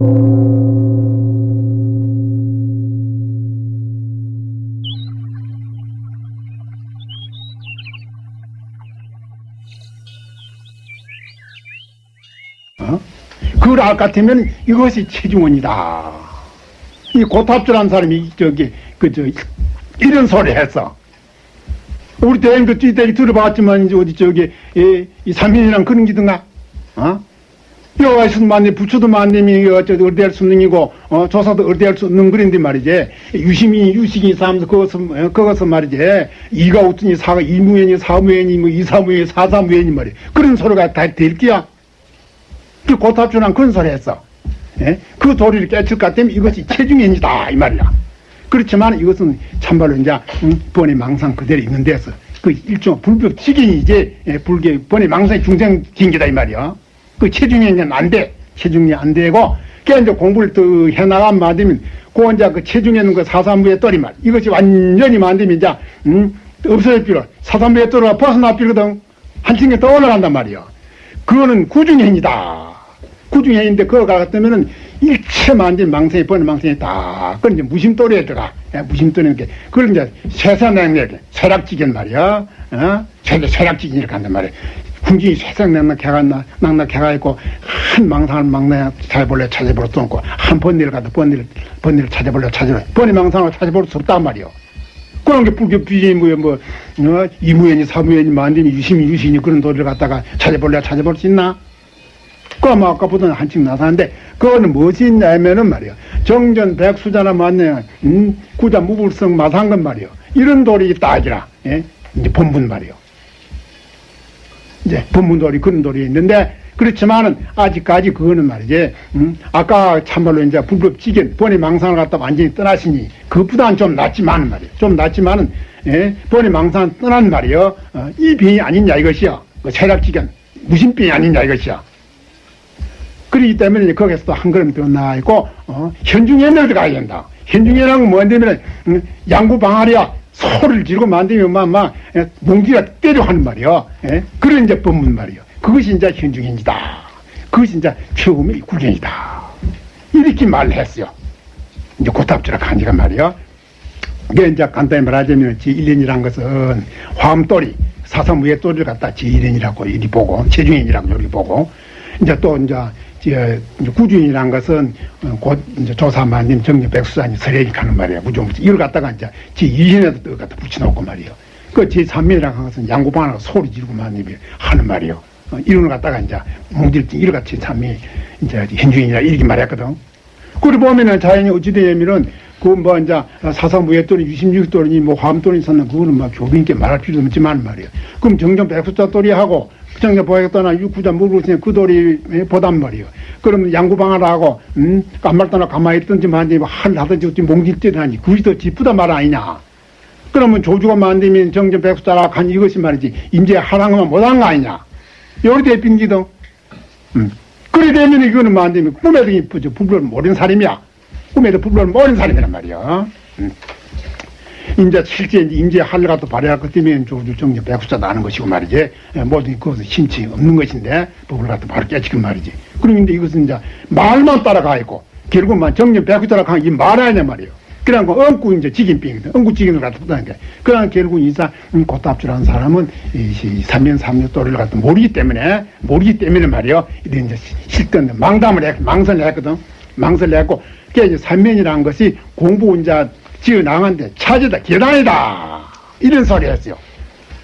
어? 알 같으면 이것이 체중원이다. 이 고탑주라는 사람이 저기 그 저 이런 소리 했어. 우리 대행도 띠대기 들어봤지만 이제 어디 저기 이, 이 삼인이랑 그런 기든가 어? 만내 부처도 만nem이 어쩌 어디할 수 없는 이고 어 조사도 어디할 수 없는 그런데 말이지. 유심이 유식이 사면서 그것은 어, 그것은 말이지. 이가 웃더니 사가 이무현이 사무현이 뭐 이사무현이 사사무현이 말이야. 그런 소리가 다될 끼야. 그 고탑주랑 그런 소리 했어. 예? 그 도리를 깨칠 것 같으면 이것이 체중인이다 이 말이야. 그렇지만 이것은 참말로 이제 음, 번의 망상 그대로 있는 데서 그 일종 불법 지경이지. 예, 불교 번의 망상의 중생 경계다 이 말이야 그 체중에는 안 돼. 체중이 안 되고, 그 이제 공부를 또 해나가면 만들면, 그 이제 그 체중에는 그 사삼부의 떨이 말. 이것이 완전히 만들면 이제, 음, 없어질 필요. 사삼부의 떨어가 벗어나 필거든. 한층에 더 올라간단 말이야. 그거는 구중행이다. 구중행인데 그거 같으면은 일체 만든 망상이 번의 망상이 다. 그건 이제 무심돌이에 들어가. 예, 무심돌이는 게, 그걸 이제 세상냉력, 쇠락지견 말이야. 어? 쇠, 쇠락지견 이렇게 한단 말이야. 궁중이 세상 낙낙해가 낙낙해가 있고 한 망상을 망나야 찾아볼래 찾아볼 수 없고 한 번일을 가도 번일 번일을 찾아볼래 찾아볼래 번이 망상을 찾아볼 수 없단 말이요. 그런 게 불교 비전이 뭐야 뭐 어? 이무연이 사무연이 만드니 유심이 유신이 그런 도리를 갖다가 찾아볼래 찾아볼 수 있나? 뭐 아까보다는 한층 나사는데 그거는 무엇이 있냐면은 말이요. 정전 백수자나 만내 음, 구자 무불성 마상건 말이요. 이런 도리 하지라. 예? 이제 본분 말이요. 이제 법문돌이 그런 돌이 있는데 그렇지만은 아직까지 그거는 말이지 음? 아까 참말로 이제 불법 지견 번의 망상을 갖다 완전히 떠나시니 그보다는 좀 낫지만은 말이야 좀 낫지만은 예? 번의 망상 떠난 말이요 어, 이 병이 아니냐 이것이야 그 체락지견 무심병이 아니냐 이것이야 그렇기 때문에 이제 거기서 또한 걸음 더 나아 있고 어? 현중에는 들어가야 된다 건 뭐냐면 음, 양구 방아리야 소리를 지르고 만들면 막, 막, 예, 몽기가 때려 하는 말이요. 예? 그런 이제 법문 말이요. 그것이 이제 현중행이다. 그것이 이제 최고의 구경이다. 이렇게 말을 했어요. 이제 고탑주라 간지가 말이요. 이게 이제 간단히 말하자면 제1년이란 것은 화음돌이, 사사무의 돌이를 갖다 제1년이라고 이리 보고, 체중행이라고 이리 보고, 이제 또 이제 구주인이란 것은 어, 곧 이제 조사만님 정리 백수사님 서례이 가는 말이에요. 구종 이걸 갖다가 이제 제 2년에도 또 갖다 붙여놓고 말이에요. 그제 3년이라는 것은 양구방하고 소리 지르고 만님이 하는 말이에요. 어, 이런 걸 갖다가 이제 몽질증 이걸 같이 참이 이제 현주인이라 이렇게 말했거든. 그리 보면은 자연이 어찌되냐면은 그뭐 이제 사사무예돌이 66돌이니 뭐 화암돌이 있었나 그거는 막 교빈께 말할 필요도 없지만 말이에요. 그럼 정전 백수자 돌이하고 정전 보겠다나 육구자 물고 그 돌이 보단 말이에요. 그러면 양구방을 하고 음 깜말떠나 가만히 있든지 만지 할 하든지 어찌 몽질때를 하니 그것이 더 기쁘다 말 아니냐. 그러면 조주가 만들면 정전 백수자라 간 이것이 말이지 임제 하랑만 못한 거 아니냐. 요리 대빈기도 음. 그래 되면 이거는 만들면 꿈에도 이쁘죠. 부부를 모르는 사람이야. 꿈에도 부부를 모르는 사람이란 말이야. 음. 이제 실제 임제 할려가도 발휘할 것 때문에 조주 정제 백수자 나는 것이고 말이지. 모든 그것은 심치 없는 것인데 법을 갖다 바로 깨지고 말이지. 그런데 이것은 이제 말만 따라가 있고 결국만 정년 백수자라 하는 이 말아야 말이에요. 그래갖고 엉구 이제 직인병이거든. 엉구 직인을 갖다 붙다니까. 그러나 결국 이사 음, 고탑주라는 사람은 이 삼면 삼년 또를 갖다 모르기 때문에 모르기 때문에 말이요. 이런 이제 실전 망담을 했 망설을 했거든. 망설을 했고 그게 이제 삼면이라는 것이 공부 이제 지어 나간데 차지다 계단이다 이런 소리 했어요.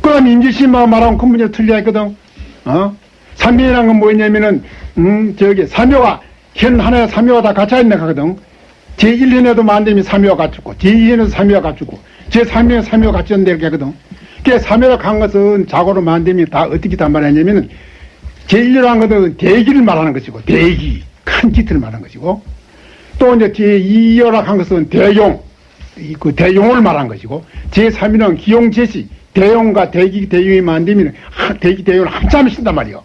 그럼 임지씨만 말하면 큰 문제 틀려 했거든. 어? 삼면이라는 건 뭐냐면은 음 저기 삼묘가 현 하나의 삼묘가 다 갇혀 있는 거거든. 제1년에도 만들면 삼묘가 갖추고 제2년에도 삼묘가 갖추고 제3년에 삼묘가 갖추는 데 하거든. 그 삼묘가 간 것은 자고로 만들면 다 어떻게 다 말하냐면은 제1년 한 것은 대기를 말하는 것이고 대기 큰 기틀을 말하는 것이고 또 이제 제2열학 한 것은 대용 그 대용을 말한 것이고 제3위는 기용제시 대용과 대기 대용이 만들면 대기 대용을 한참을 쓴단 말이요.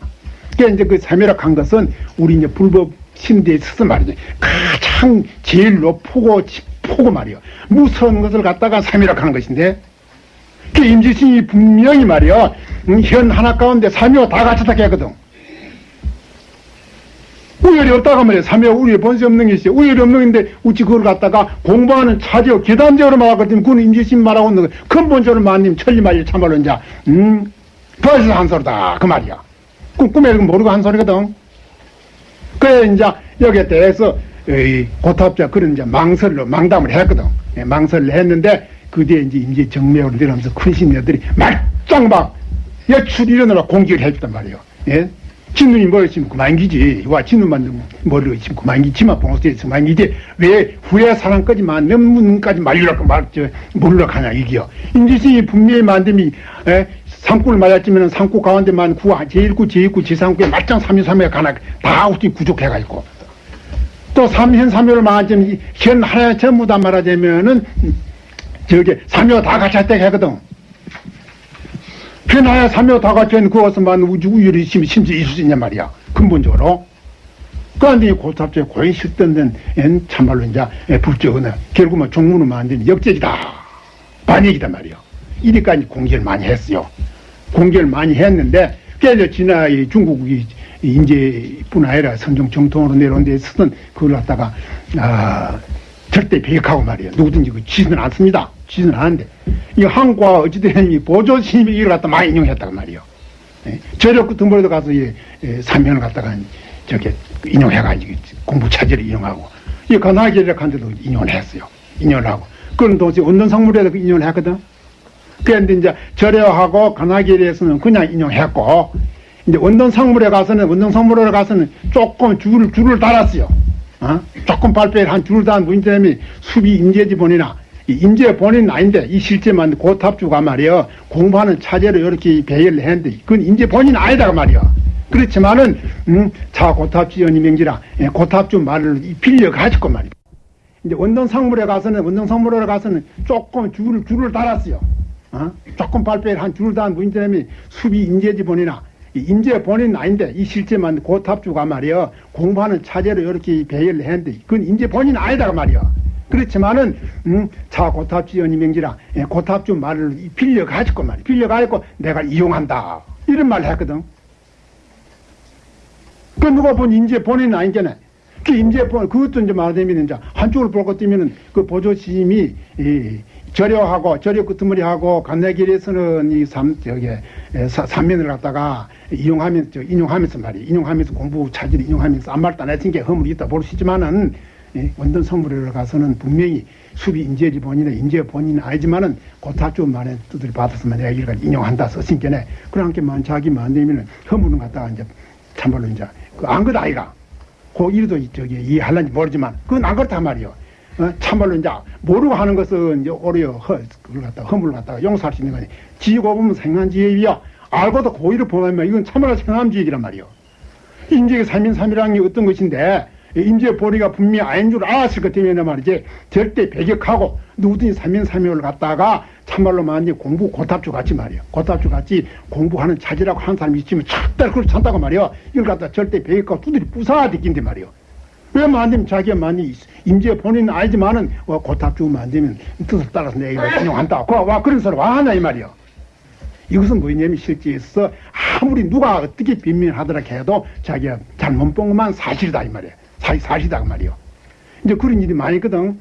그러니까 이제 그 삼위락 한 것은 우리 이제 불법 신대에 있어서 말이죠. 가장 제일 높고 폭고 말이요. 무서운 것을 갖다가 한 것인데 그 임지신이 분명히 말이요. 음, 현 하나 가운데 삼위가 다 갖췄다 했거든. 우열이 없다가 말이야. 삼회 우열이 본세 없는 것이 우열이 없는 건데 우치 그걸 갖다가 공부하는 차지어 계단적으로 말하거든 그건 임재심 말하고 있는 거 근본적으로 마님 천리말이 참말로 이제 음 그래서 한 소리다 그 말이야. 꿈 꿈에 모르고 한 소리거든. 그래 이제 여기에 대해서 이 고탑자 그런 이제 망설로 망담을 했거든. 예, 망설을 했는데 그 뒤에 이제 임재 정매로 내려오면서 큰 신녀들이 말짱 막 여출 일어나라 공격을 해줬단 말이에요. 예? 진눈이 머리 있으면 그만기지. 와, 진눈만 머리가 있으면 그만기지. 지만 봉수에 있으면 그만기지. 왜 후회 사랑까지만, 넘문까지 말리라고 말, 저, 모르라고 하냐, 이게요. 임지신이 분명히 만듦이, 에, 상구를 맞았지면 상구 가운데만 구, 제1구, 제2구, 제3구에 말짱 3위, 3위가 가나, 다 어찌 부족해가지고. 또 3현, 3위를 말하자면, 현 하나 전부 다 말하자면은, 저게 3위가 다 같이 할때 하거든. 변화야 삼여 다 같이 있는 그것만 우주 우열이 심, 심지 있냐 말이야. 근본적으로. 그런데 고탑제 고인 실던된 엔 참말로 이제 불적은 결국은 종문을 만드는 역적이다. 반역이다 말이야. 이리까지 공개를 많이 했어요. 공개를 많이 했는데 그래서 지나 이 중국이 인재뿐 아니라 선종 정통으로 내려온 데 있었던 그걸 갖다가 아 절대 배격하고 말이에요. 누구든지 그 지는 않습니다. 지는 않은데 이 한과 어찌된 이 보조 스님이 이걸 갖다 많이 인용했다고 말이에요. 예, 저력 같은 벌에도 가서 이 예, 사면을 갖다가 저게 인용해가지고 공부 차지를 인용하고 이 가나기를 한데도 인용을 했어요. 인용을 하고 그런 동시에 원don성물에도 인용을 했거든. 그런데 이제 절여하고 가나기에서는 그냥 인용했고 이제 원don성물에 가서는 원don성물에 가서는 조금 줄을 줄을 달았어요. 어? 조금 발표를 한 줄을 달은 문제점이 수비 임재지 본이나 임재 본인은 아닌데 이 실제만 고탑주가 말이야 공부하는 차제로 이렇게 배열을 했는데 그건 임재 본인 아니다가 말이야 그렇지만은 음, 자 고탑주 연이명지라 예, 고탑주 말을 빌려 가지고 말이야 이제 원동상물에 가서는 원동상물에 가서는 조금 줄을 줄을 달았어요. 어? 조금 발표를 한 줄을 달은 문제점이 수비 임재지 본이나 임재 본인 아닌데 이 실제만 고탑주가 말이야 공부하는 차제로 이렇게 배열을 했는데 그건 임재 본인 아니다가 말이야 그렇지만은 음, 자 고탑주 연이명지라 예, 고탑주 말을 빌려 가지고 말이야. 빌려 가지고 내가 이용한다. 이런 말을 했거든. 그 누가 본 임재 본인 아니잖아 그 임재 본 그것도 이제 말하자면 이제 한쪽을 볼것 때문에 그 보조심이 이 절여하고 절여 끄트머리하고 간내길에서는 이 삼 저기 삼면을 갖다가 이용하면서 저 인용하면서 말이야. 인용하면서 공부 차지를 인용하면서 아무 말도 안게 허물이 있다 예, 원전 성물에 가서는 분명히 수비 인재지 본인은 인재 본인은 아니지만은 고타주 만에 두드려 받았으면 내가 이걸 인용한다 썼으니까 그런 게만 자기 만되면은 허물은 갖다가 이제 참말로 이제 그안 그다 아이가 그 일도 저기 이해할는지 모르지만 그건 안 그렇단 말이요. 어? 참말로 이제 모르고 하는 것은 이제 오히려 허, 그걸 갖다 허물을 갖다가 용서할 수 있는 거니. 지고 보면 생한 지혜이야. 알고도 고의를 보면 이건 참말로 생한 지혜이란 말이요. 인재의 삼인삼이라는 게 어떤 것인데 임재 보리가 분명히 아닌 줄 알았을 것 때문에 말이지. 절대 배격하고 누구든지 삼인삼의를 갖다가 참말로 만약 공부 고탑주 같이 말이야 고탑주 같이 공부하는 차지라고 하는 사람이 있으면 절대 그걸 찬다고 말이야 이걸 갖다 절대 배격하고 두드리 부사가 느낀데 말이야 왜 만들면 자기가 많이 임재 본인은 알지만은 와, 고탑주 만들면 뜻을 따라서 내가 이거 인용한다. 그, 와 그런 소리 와 하냐 이 말이야 이것은 뭐냐면 실제에서 아무리 누가 어떻게 빈민하더라 해도 자기가 잘못 본 것만 사실이다 이 말이야 사실 사실이다 그 말이요. 이제 그런 일이 많이 있거든.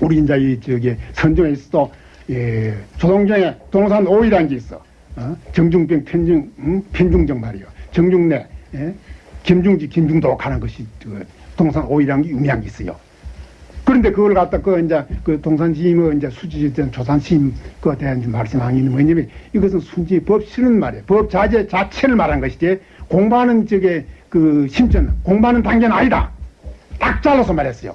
우리 이제 이 저기 선종에서도 예, 조동정에 동산 오이라는 게 있어. 어? 정중병 편중 음? 편중정 말이요. 정중내 예? 김중지 김중도 가는 것이 그 동산 오이라는 게 유명한 게 있어요. 그런데 그걸 갖다 그 이제 그 동산 시임의 이제 수지된 조산 시임 그에 대한 말씀하는 게 뭐냐면 이것은 순지 법 실은 말이에요. 법 자재 자체를 말한 것이지 공부하는 저게 그 심전 공부하는 단계는 아니다. 딱 잘라서 말했어요.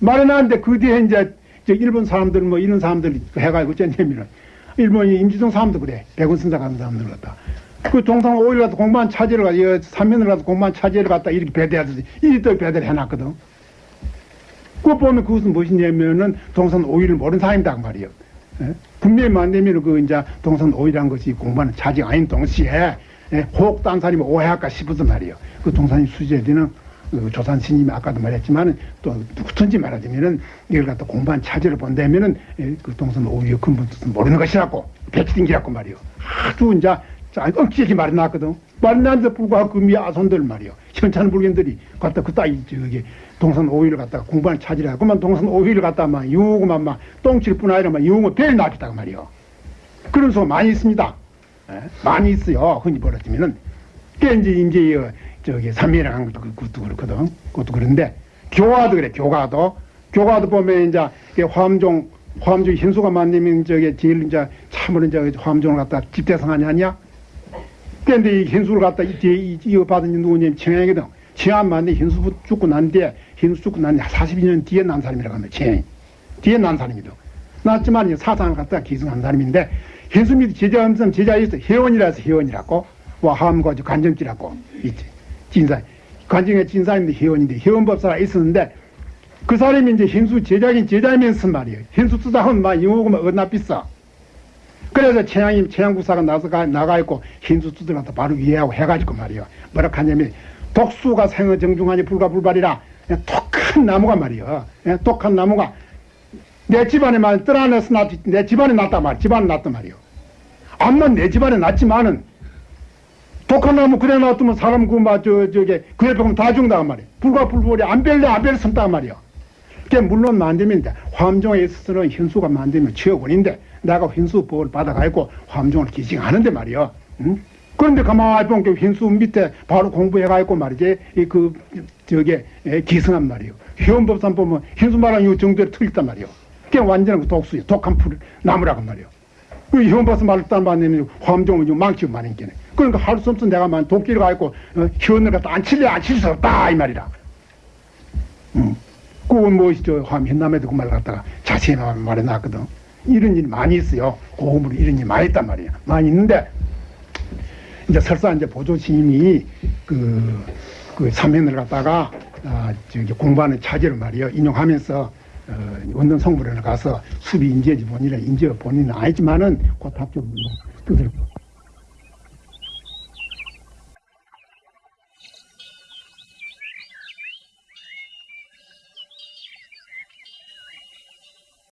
말은 하는데 그 뒤에 이제 저 일본 사람들 뭐 이런 사람들 해가지고 어쩌냐면은 일본이 임지동 사람도 그래. 백운선사 가는 사람들 갖다. 그 동상 오일 가서 공부한 차지를 가서 삼면을 가서 공부한 차지를 갖다 이렇게 배대하듯이 이또 배대를 해놨거든. 그거 보면 그것은 무엇이냐면은 동산 오일을 모르는 사람이다 그 말이에요. 예? 분명히 만되면 그 이제 동산 오일한 것이 공부하는 차지가 아닌 동시에 예? 사람이 오해할까 싶어서 말이에요. 그 동산이 수제되는 그 조산 스님이 아까도 말했지만은 또 누구든지 말하자면은 이걸 갖다 공부한 차지를 본다면은 예, 그 동산 오히려 근본 뜻은 모르는 것이라고 배치된기라고 말이요. 아주 이제 자, 억지게 말이. 말이 났는데 불구하고 그 미아손들 말이요. 현찬 불견들이 갖다 그 따위 저기 동산 오일을 갖다가 공부하는 차지라. 그만 동산 오일을 갖다가 막 유고만 막 똥칠 뿐 아니라 막 유고 벨 납했다고 말이요. 그런 소 많이 있습니다. 예? 많이 있어요. 흔히 벌어지면은. 그 이제 이제 어, 저기 삼면에 간 것도 그- 그것도 그렇거든. 그것도 그런데 교화도 그래. 교화도 교화도 보면 이제 이게 화엄종 화엄종 현수가 만들면 저게 제일 이제 참으로 이제 화엄종을 갖다 집대성하냐 아니야? 근데 이 현수를 갖다 이- 이- 이거 받은 누구냐면 청양이거든. 청양 만데 현수 죽고 난 뒤에 현수 죽고 난 42년 뒤에 난 사람이라고 하면 청양이 뒤에 난 사람이거든. 났지만 이 사상을 갖다가 기승한 사람인데 현수 밑에 제자 엄선 제자에 있어 회원이라서 회원이라고 와 함과 간정지라고 있지 진사 간정의 진사인데 회원인데 회원법사가 있었는데 그 사람이 이제 현수 제자긴 제자면서 말이에요. 현수 쓰다 하면 막 영어고 막 얼나 비싸. 그래서 최양이 최양구사가 나서 가 나가 있고 두들 갖다 바로 이해하고 해가지고 말이요. 뭐라 하냐면 독수가 생어 정중하니 불가불발이라 독한 나무가 말이요. 예, 독한 나무가 내 집안에만 떠나내서 났, 내 집안에 났단 말, 집안에 났단 말이요. 암만 내 집안에 났지만은 독한 나무 그래 놔두면 사람 그 막 저 저게 그 옆에 가면 다 죽는단 말이에요. 불가불발이 안 벨래 안 벨래 섬단 말이요. 그게 물론 만들면 돼. 화엄종에 있어서는 현수가 만들면 최고인데 내가 현수 법을 받아가지고 화엄종을 기증하는데 말이요. 응? 그런데 가만히 보면 그 현수 밑에 바로 공부해가지고 말이지 이 그 저게 에, 기승한 말이요. 회원법상 보면 현수 말하는 이 정도로 틀렸단 말이요. 그게 완전한 그 독수요. 독한 풀 나무라고 말이요. 그 현법상 말을 따만내면 화엄종은 좀 망치고 말인 게네. 그러니까 할 수 없어 내가 만 도끼를 가지고 어, 현을 갖다 안 칠래 안 칠 수 없다 이 말이라. 그건 뭐죠? 함 현남에도 그말 갖다가 자세히 말- 말해 놨거든. 이런 일이 많이 있어요. 고음으로 이런 일이 많이 있단 말이에요. 많이 있는데, 이제 설사 이제 보조심이 그, 그 사면을 갖다가, 아, 저기 공부하는 차지를 말이요. 인용하면서, 어, 원전 성불에 가서 수비 인재지 본인은 인재 본인은 아니지만은 그 답좀 뜻을